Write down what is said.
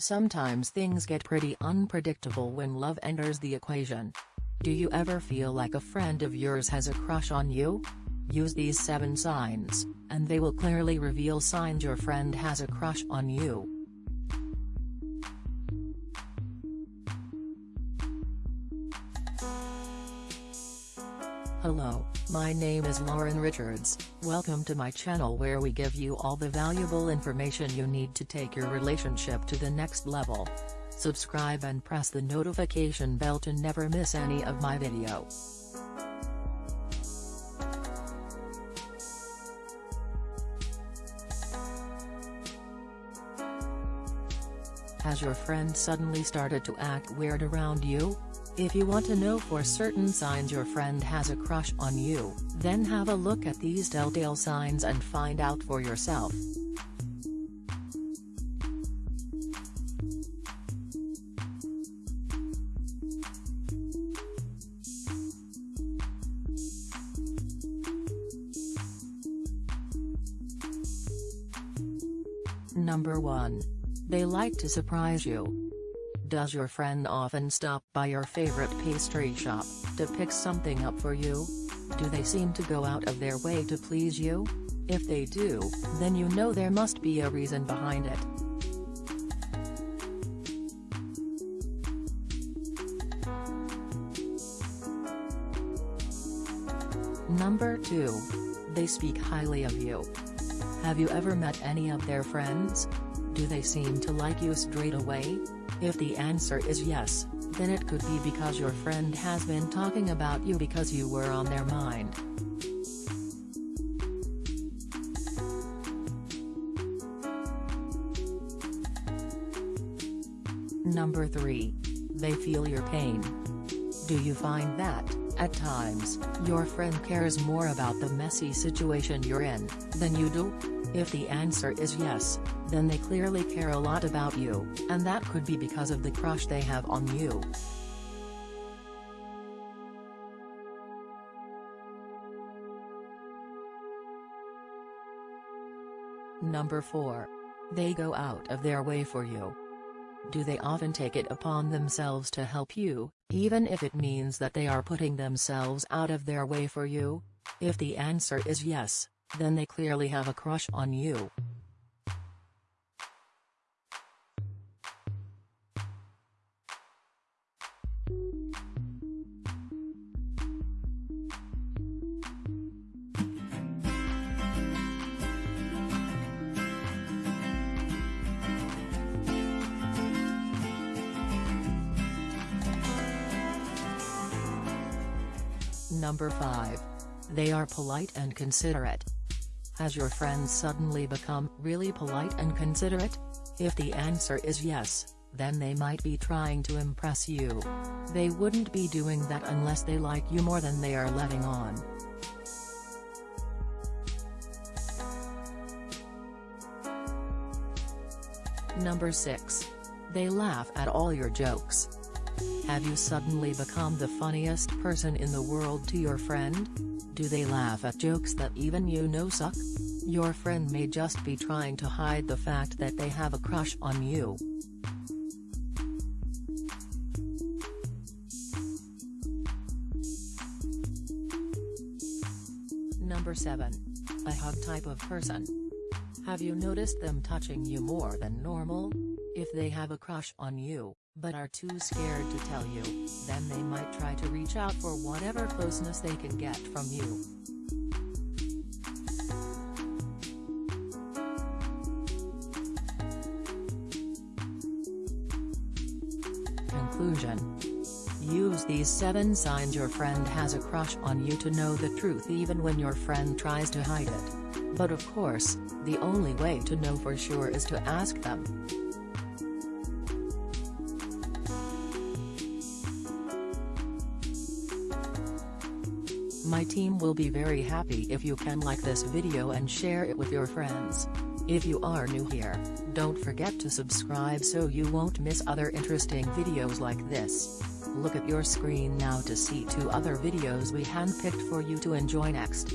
Sometimes things get pretty unpredictable when love enters the equation. Do you ever feel like a friend of yours has a crush on you? Use these 7 signs, and they will clearly reveal signs your friend has a crush on you. Hello, my name is Lauren Richards, welcome to my channel where we give you all the valuable information you need to take your relationship to the next level. Subscribe and press the notification bell to never miss any of my video. Has your friend suddenly started to act weird around you? If you want to know for certain signs your friend has a crush on you, then have a look at these telltale signs and find out for yourself. Number 1. They like to surprise you. Does your friend often stop by your favorite pastry shop, to pick something up for you? Do they seem to go out of their way to please you? If they do, then you know there must be a reason behind it. Number 2. They speak highly of you. Have you ever met any of their friends? Do they seem to like you straight away? If the answer is yes, then it could be because your friend has been talking about you because you were on their mind. Number 3. They feel your pain. Do you find that, at times, your friend cares more about the messy situation you're in, than you do? If the answer is yes, then they clearly care a lot about you, and that could be because of the crush they have on you. Number 4. They go out of their way for you. Do they often take it upon themselves to help you, even if it means that they are putting themselves out of their way for you? If the answer is yes, then they clearly have a crush on you. Number 5. They are polite and considerate. Has your friend suddenly become really polite and considerate? If the answer is yes, then they might be trying to impress you. They wouldn't be doing that unless they like you more than they are letting on. Number 6. They laugh at all your jokes. Have you suddenly become the funniest person in the world to your friend? Do they laugh at jokes that even you know suck? Your friend may just be trying to hide the fact that they have a crush on you. Number 7. A hug type of person. Have you noticed them touching you more than normal? If they have a crush on you, but are too scared to tell you, then they might try to reach out for whatever closeness they can get from you. Conclusion Use these 7 signs your friend has a crush on you to know the truth even when your friend tries to hide it. But of course, the only way to know for sure is to ask them. My team will be very happy if you can like this video and share it with your friends. If you are new here, don't forget to subscribe so you won't miss other interesting videos like this. Look at your screen now to see two other videos we handpicked for you to enjoy next.